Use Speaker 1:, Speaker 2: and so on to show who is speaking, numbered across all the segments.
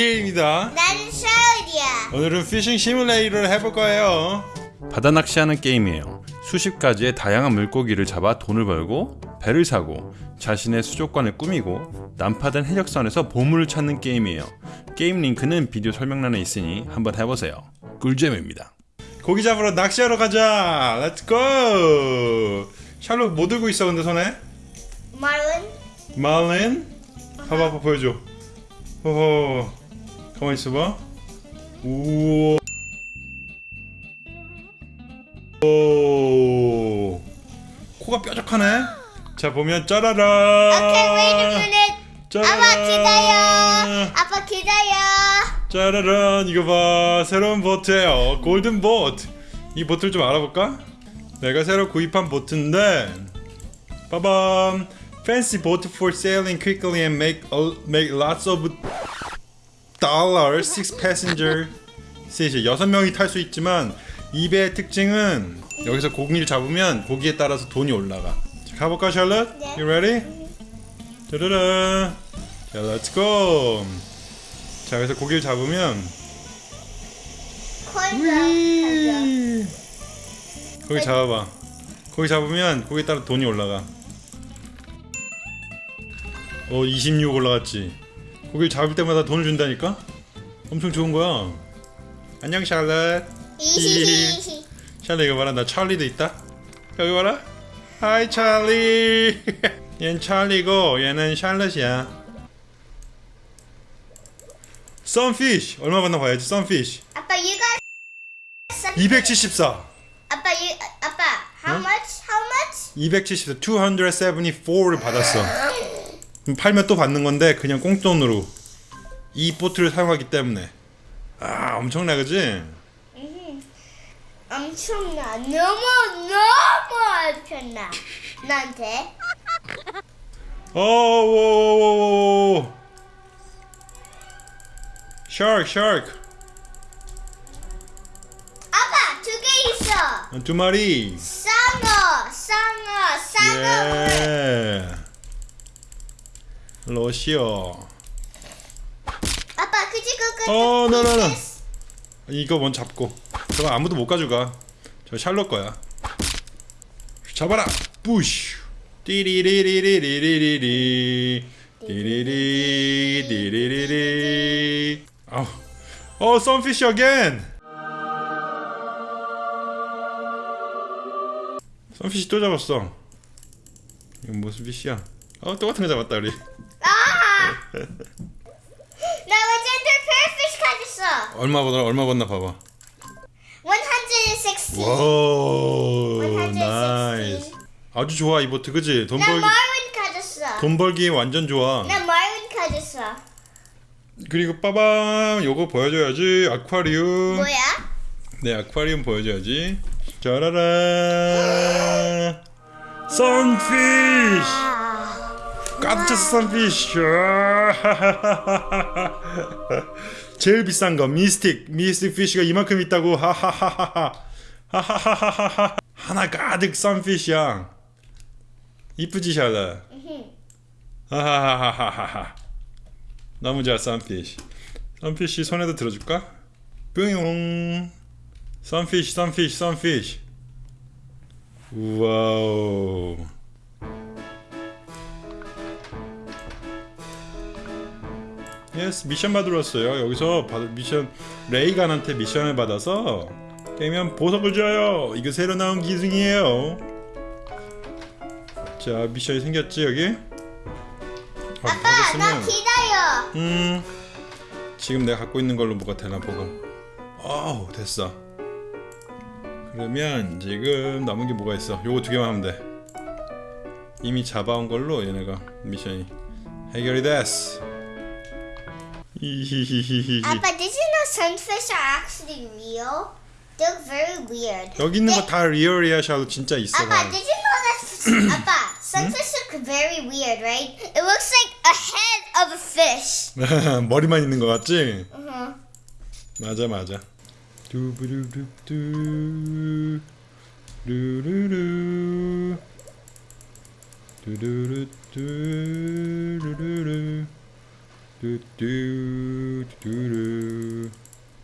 Speaker 1: 입니다.
Speaker 2: 나는 샤워디야.
Speaker 1: 오늘은 Fishing Simulator를 해볼 거예요. 바다 낚시하는 게임이에요. 수십 가지의 다양한 물고기를 잡아 돈을 벌고 배를 사고 자신의 수족관을 꾸미고 난파된 해적선에서 보물을 찾는 게임이에요. 게임 링크는 비디오 설명란에 있으니 한번 해보세요. 꿀잼입니다. 고기 잡으러 낚시하러 가자. let's go 샬롯 뭐 들고 있어 근데 손에? 말린? 봐봐 봐봐 보여줘. 호호 가만히 있어봐. 우와 오. 코가 뾰족하네? 자 보면 짜라란
Speaker 2: Okay, wait a minute. 아빠 기다려. 아빠 기다려.
Speaker 1: 짜라란 이거 봐. 새로운 보트예요. 골든 보트. 이 보트를 좀 알아볼까? 내가 새로 구입한 보트인데 빠밤. Fancy boat for sailing quickly and make make lots of dollars six passenger seat 여섯 명이 탈 수 있지만 이 배의 특징은 여기서 고기를 잡으면 고기에 따라서 돈이 올라가 자, 가볼까 샬럿?
Speaker 2: 네.
Speaker 1: You ready? 짜라란 자 let's go 자 여기서 고기를 잡으면. 고기 잡아봐. 고기 잡으면 고기에 따라 돈이 올라가. 어, 26 올라갔지. 고기를 잡을 때마다 돈을 준다니까? 엄청 좋은 거야. 안녕 샬럿. 샬럿 이거 봐라. 나 찰리도 있다. 여기 봐라. hi 찰리. 얘는 찰리고 얘는 샬럿이야. sunfish 얼마 받나 봐야지 sunfish
Speaker 2: 아빠 some-
Speaker 1: 274
Speaker 2: 아빠 you 아빠 how
Speaker 1: 어?
Speaker 2: much? How much?
Speaker 1: 274, 274를 받았어. 그럼 팔면 또 받는 건데 그냥 공돈으로 이 보트를 사용하기 때문에 아 엄청나 그지?
Speaker 2: 엄청나. 너무 너무 엄청나. 나한테.
Speaker 1: 어, 오오오오오 샤크 샤크
Speaker 2: 아빠 두 개 있어.
Speaker 1: 두 마리
Speaker 2: 상어, 상어, 상어.
Speaker 1: 예 러시어.
Speaker 2: 아빠 그지 그거.
Speaker 1: 어, no. 이거 먼저 잡고? 저거 아무도 못 가져가. 저 샬롯 거야. 잡아라. 부쉬 띠리리리리리리리. 띠리리 띠리리리 아우. 어 sunfish again sunfish 또 잡았어. 이건 무슨 fish야 어 똑같은 거 잡았다 우리
Speaker 2: 아! 나 레전드 페어fish 가졌어.
Speaker 1: 얼마 보다 얼마 받나 봐봐
Speaker 2: 160.
Speaker 1: wow
Speaker 2: 160.
Speaker 1: nice 아주 좋아 이 보트 그지
Speaker 2: 돈나
Speaker 1: 벌기
Speaker 2: 마린 가졌어.
Speaker 1: 돈 벌기 완전 좋아
Speaker 2: 나 마린 가졌어.
Speaker 1: 그리고 빠밤 요거 보여줘야지 아쿠아리움
Speaker 2: 뭐야?
Speaker 1: 네 아쿠아리움 보여줘야지 짜라란 선피쉬
Speaker 2: 아,
Speaker 1: 깜짝 선피쉬 제일 비싼 거 미스틱 미스틱 피쉬가 이만큼 있다고. 하하하하하. 하하하하하 하나 가득 sunfish야. 이쁘지 샬럿? 하하하하하하. 너무 좋아 sunfish. sunfish 손에도 들어줄까? 뿅용 sunfish sunfish sunfish. Wow yes 미션 받으러 왔어요. 여기서 받, 미션 레이간한테 미션을 받아서 깨면 보석을 줘요. 이거 새로 나온 기능이에요. 자 미션이 생겼지 여기? 아,
Speaker 2: 아빠 나 기다려.
Speaker 1: 음 지금 내가 갖고 있는 걸로 뭐가 되나 보고. 어우 됐어. 그러면 지금 남은 게 뭐가 있어? 요거 두 개만 하면 돼. 이미 잡아온 걸로 얘네가 미션이 해결이 됐어 히히히히히
Speaker 2: 아빠, did you know sunfish are actually real? They look very weird.
Speaker 1: 여기 있는
Speaker 2: 네.
Speaker 1: 거다 리얼이야 샤도 진짜 있어
Speaker 2: 아빠, did you know that? 아빠, sunfish look very weird, right? It looks like a head of a fish.
Speaker 1: 머리만 있는 거 같지?
Speaker 2: Uh-huh.
Speaker 1: 맞아 맞아 두부루루뚜 루루루 루루루뚜 루루루 뚜루.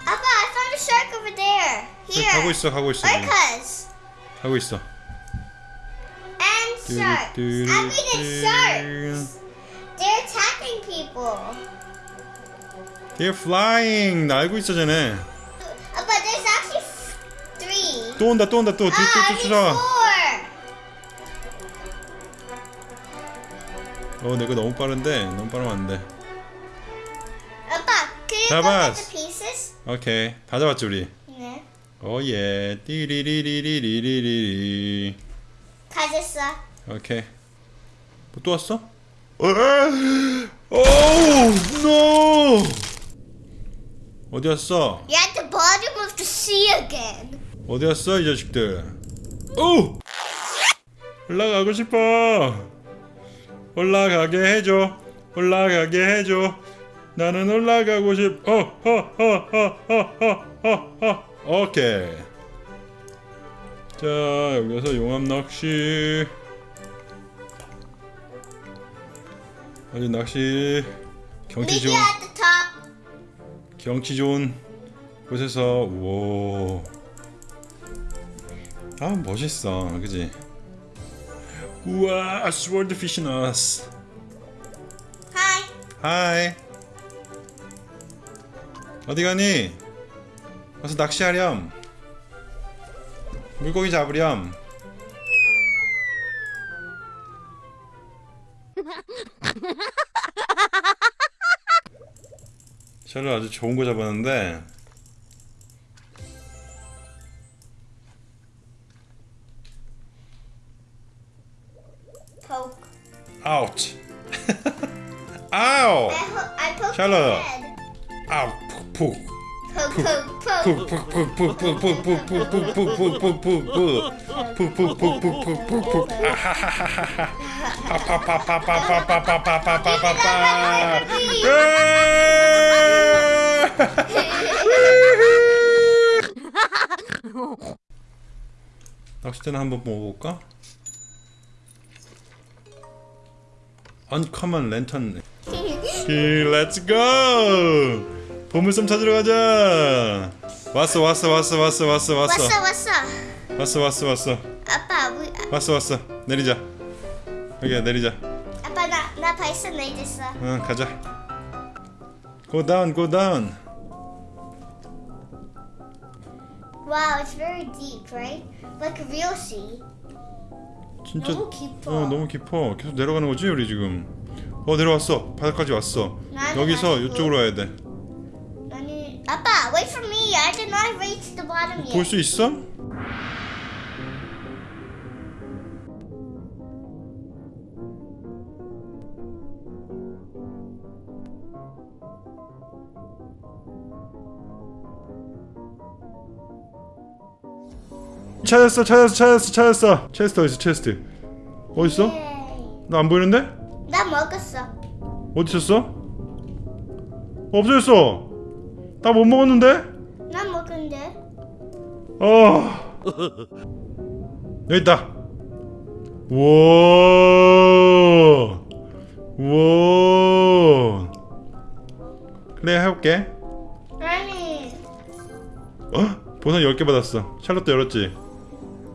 Speaker 2: Appa, I found a shark over there. Here.
Speaker 1: 가고 있어 가고 있어.
Speaker 2: Orcas.
Speaker 1: 가고 있어.
Speaker 2: And sharks. I mean, it's sharks. They're attacking people.
Speaker 1: They're flying. 날고 있어 쟤네.
Speaker 2: Appa, there's actually three.
Speaker 1: 또 온다 또 온다 또
Speaker 2: Ah,
Speaker 1: 뒤뒤
Speaker 2: need
Speaker 1: 쫓아.
Speaker 2: four.
Speaker 1: 어 내가 너무 빠른데 너무 빠르면 안 돼. 잡았어. 오케이 다 잡았지 우리.
Speaker 2: 네.
Speaker 1: Oh yeah 띠리리리리리리리.
Speaker 2: 가졌어.
Speaker 1: 오케이. 뭐또 왔어? Oh no. 어디 왔어?
Speaker 2: You're at the bottom of the sea again.
Speaker 1: 어디 왔어 이 자식들? 오! 올라가고 싶어. 올라가게 해줘. 올라가게 해줘. 나는 올라가고 싶어. 어, 허허허허허허허. 오케이. 자 여기서 용암 낚시. 아주 낚시 경치 좋은. 경치 좋은 곳에서 우와 아 멋있어 그지 우와 스월드 피시 나왔어
Speaker 2: Hi.
Speaker 1: 하이 어디 가니? 가서 낚시하렴. 물고기 잡으렴. 샬롯 아주 좋은 거 잡았는데.
Speaker 2: Poke. I, I poked
Speaker 1: Shallow.
Speaker 2: head.
Speaker 1: 아우 푹. 낚싯대나 한번 먹어볼까? Uncommon lantern. Okay, let's go! 보물섬 찾으러 가자. 왔어 왔어 왔어 왔어 왔어 왔어
Speaker 2: up?
Speaker 1: 왔어 왔어 왔어
Speaker 2: Appa, we,
Speaker 1: 왔어 왔어 내리자. 여기야 내리자.
Speaker 2: Appa, 나, 나 벌써 내렸어.
Speaker 1: 응 가자. Go down, go down.
Speaker 2: Wow, it's very deep, right? Like a real sea.
Speaker 1: 진짜
Speaker 2: 너무 깊어.
Speaker 1: 어 너무 깊어. 계속 내려가는 거지 우리 지금. 어 내려왔어. 바닥까지 왔어. 여기서. 이쪽으로 와야 돼.
Speaker 2: Appa, wait for me. I did not reach the bottom
Speaker 1: 볼
Speaker 2: yet.
Speaker 1: 수 있어? 찾았어 찾았어 찾았어 찾았어 체스트 어딨어 체스트 어딨어? 나 안 보이는데?
Speaker 2: 나 먹었어.
Speaker 1: 어디 있었어? 없어졌어 나 못 먹었는데?
Speaker 2: 나 먹은데.
Speaker 1: 어. 여기 있다. 우와. 우와. 그래 해볼게.
Speaker 2: 아니,
Speaker 1: 어? 보상 10개 받았어. 샬롯도 열었지?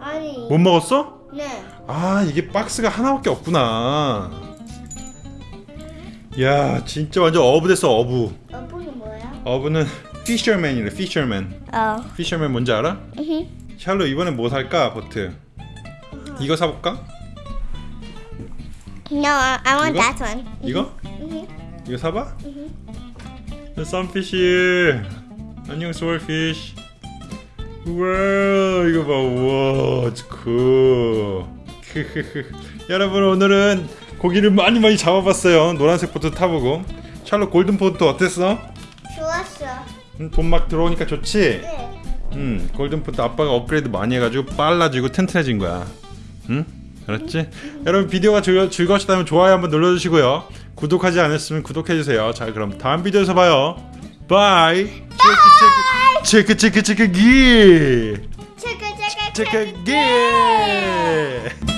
Speaker 2: 아니.
Speaker 1: 못 먹었어?
Speaker 2: 네.
Speaker 1: 아 이게 박스가 하나밖에 없구나. 야 진짜 완전 어부 됐어 어부.
Speaker 2: 어부는
Speaker 1: 피셔맨이래 피셔맨.
Speaker 2: 어.
Speaker 1: 피셔맨 뭔지 알아?
Speaker 2: 응.
Speaker 1: 샬롯 이번엔 뭐 살까 버트? 이거 사볼까?
Speaker 2: No, I, want
Speaker 1: 이거?
Speaker 2: that one.
Speaker 1: 이거?
Speaker 2: Mhm.
Speaker 1: 이거 사봐? sunfish 안녕 swordfish 우와 이거 봐 우와 그 여러분 오늘은 고기를 많이 많이 잡아봤어요 노란색 보트 타보고 샬롯 golden boat 어땠어?
Speaker 2: 좋았어.
Speaker 1: 음, 돈막 들어오니까 좋지?
Speaker 2: 네.
Speaker 1: 음 golden boat 아빠가 업그레이드 많이 해가지고 빨라지고 튼튼해진 거야 응? 알았지? 여러분 비디오가 즐거, 즐거우셨다면 좋아요 한번 눌러주시고요 구독하지 않았으면 구독해주세요 자 그럼 다음 비디오에서 봐요 bye 체크 체크 체크 체크 체크 기
Speaker 2: 체크 체크
Speaker 1: 체크 기